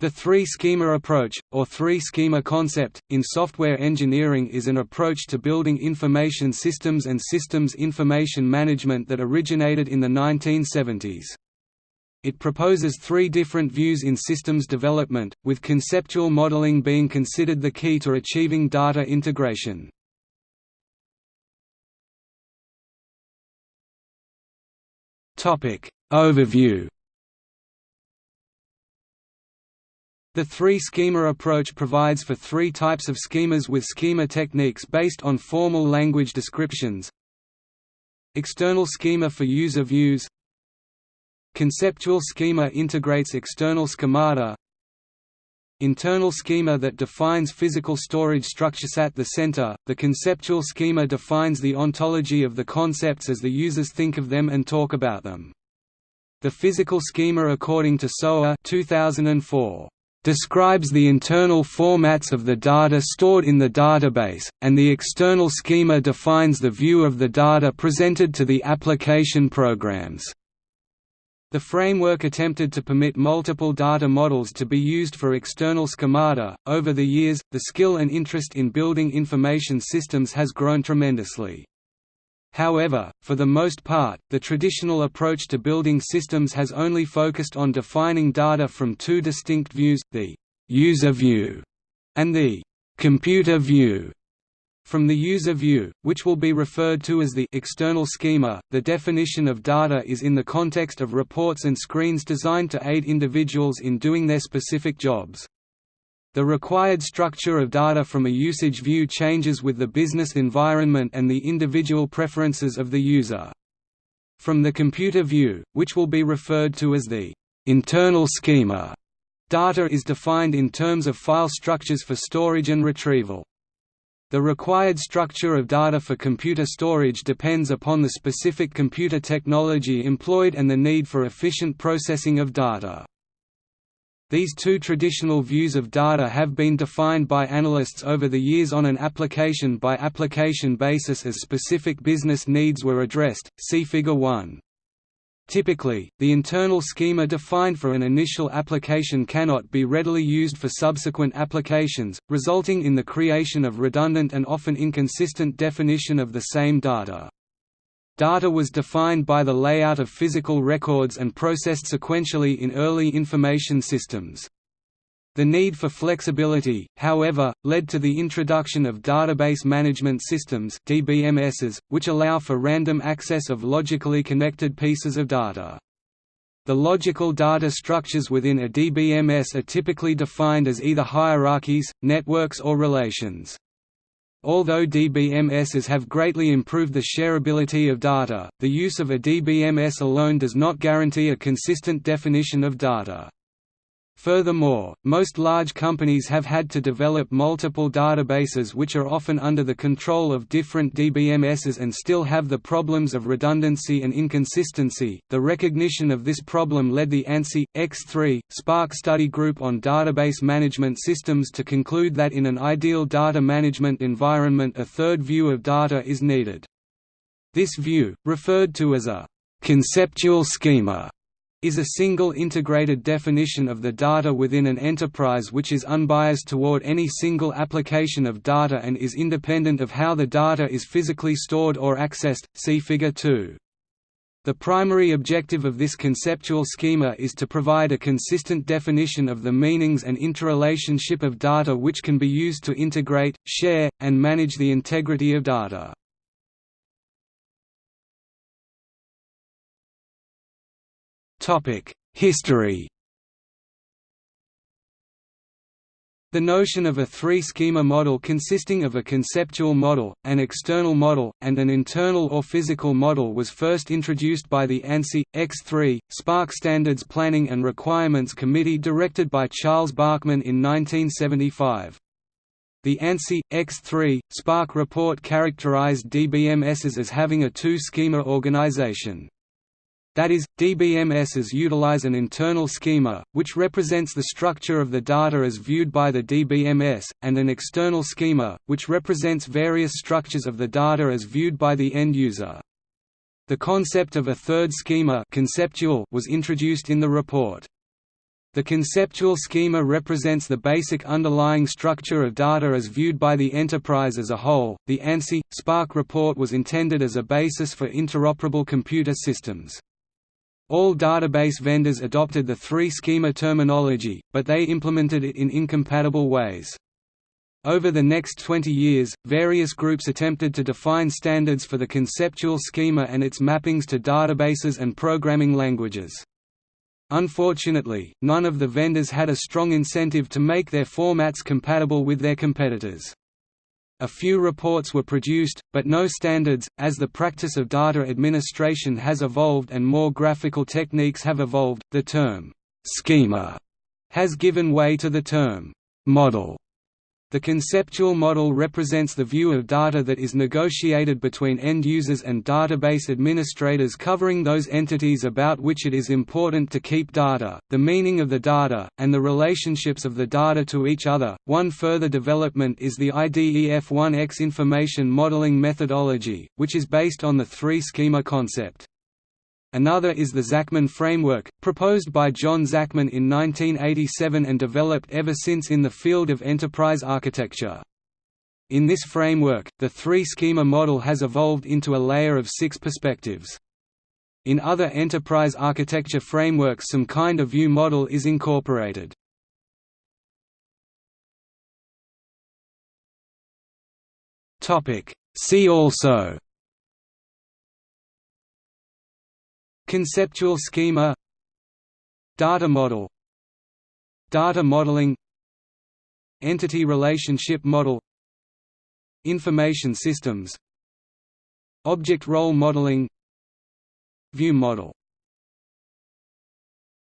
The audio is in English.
The three-schema approach, or three-schema concept, in software engineering is an approach to building information systems and systems information management that originated in the 1970s. It proposes three different views in systems development, with conceptual modeling being considered the key to achieving data integration. Overview The three-schema approach provides for three types of schemas with schema techniques based on formal language descriptions External schema for user views Conceptual schema integrates external schemata Internal schema that defines physical storage structures at the center. The conceptual schema defines the ontology of the concepts as the users think of them and talk about them. The physical schema according to Sowa 2004 describes the internal formats of the data stored in the database, and the external schema defines the view of the data presented to the application programs. The framework attempted to permit multiple data models to be used for external schemata. Over the years, the skill and interest in building information systems has grown tremendously. However, for the most part, the traditional approach to building systems has only focused on defining data from two distinct views, the «user view» and the «computer view». From the user view, which will be referred to as the external schema, the definition of data is in the context of reports and screens designed to aid individuals in doing their specific jobs. The required structure of data from a usage view changes with the business environment and the individual preferences of the user. From the computer view, which will be referred to as the internal schema, data is defined in terms of file structures for storage and retrieval. The required structure of data for computer storage depends upon the specific computer technology employed and the need for efficient processing of data. These two traditional views of data have been defined by analysts over the years on an application-by-application -application basis as specific business needs were addressed, see Figure 1. Typically, the internal schema defined for an initial application cannot be readily used for subsequent applications, resulting in the creation of redundant and often inconsistent definition of the same data. Data was defined by the layout of physical records and processed sequentially in early information systems. The need for flexibility, however, led to the introduction of database management systems DBMSs, which allow for random access of logically connected pieces of data. The logical data structures within a DBMS are typically defined as either hierarchies, networks or relations. Although DBMSs have greatly improved the shareability of data, the use of a DBMS alone does not guarantee a consistent definition of data. Furthermore, most large companies have had to develop multiple databases which are often under the control of different DBMSs and still have the problems of redundancy and inconsistency. The recognition of this problem led the ANSI X3 SPARC study group on database management systems to conclude that in an ideal data management environment a third view of data is needed. This view, referred to as a conceptual schema, is a single integrated definition of the data within an enterprise which is unbiased toward any single application of data and is independent of how the data is physically stored or accessed, see Figure 2. The primary objective of this conceptual schema is to provide a consistent definition of the meanings and interrelationship of data which can be used to integrate, share, and manage the integrity of data. History The notion of a three-schema model consisting of a conceptual model, an external model, and an internal or physical model was first introduced by the ANSI, X3, SPARC Standards Planning and Requirements Committee directed by Charles Bachman in 1975. The ANSI, X3, SPARC report characterized DBMSs as having a two-schema organization. That is, DBMSs utilize an internal schema, which represents the structure of the data as viewed by the DBMS, and an external schema, which represents various structures of the data as viewed by the end user. The concept of a third schema conceptual was introduced in the report. The conceptual schema represents the basic underlying structure of data as viewed by the enterprise as a whole. The ANSI SPARC report was intended as a basis for interoperable computer systems. All database vendors adopted the three schema terminology, but they implemented it in incompatible ways. Over the next 20 years, various groups attempted to define standards for the conceptual schema and its mappings to databases and programming languages. Unfortunately, none of the vendors had a strong incentive to make their formats compatible with their competitors. A few reports were produced, but no standards, as the practice of data administration has evolved and more graphical techniques have evolved. The term schema has given way to the term model the conceptual model represents the view of data that is negotiated between end users and database administrators covering those entities about which it is important to keep data, the meaning of the data, and the relationships of the data to each other. One further development is the IDEF1X information modeling methodology, which is based on the three schema concept. Another is the Zachman framework, proposed by John Zachman in 1987 and developed ever since in the field of enterprise architecture. In this framework, the three-schema model has evolved into a layer of six perspectives. In other enterprise architecture frameworks some kind of view model is incorporated. See also Conceptual schema Data model Data modeling Entity relationship model Information systems Object role modeling View model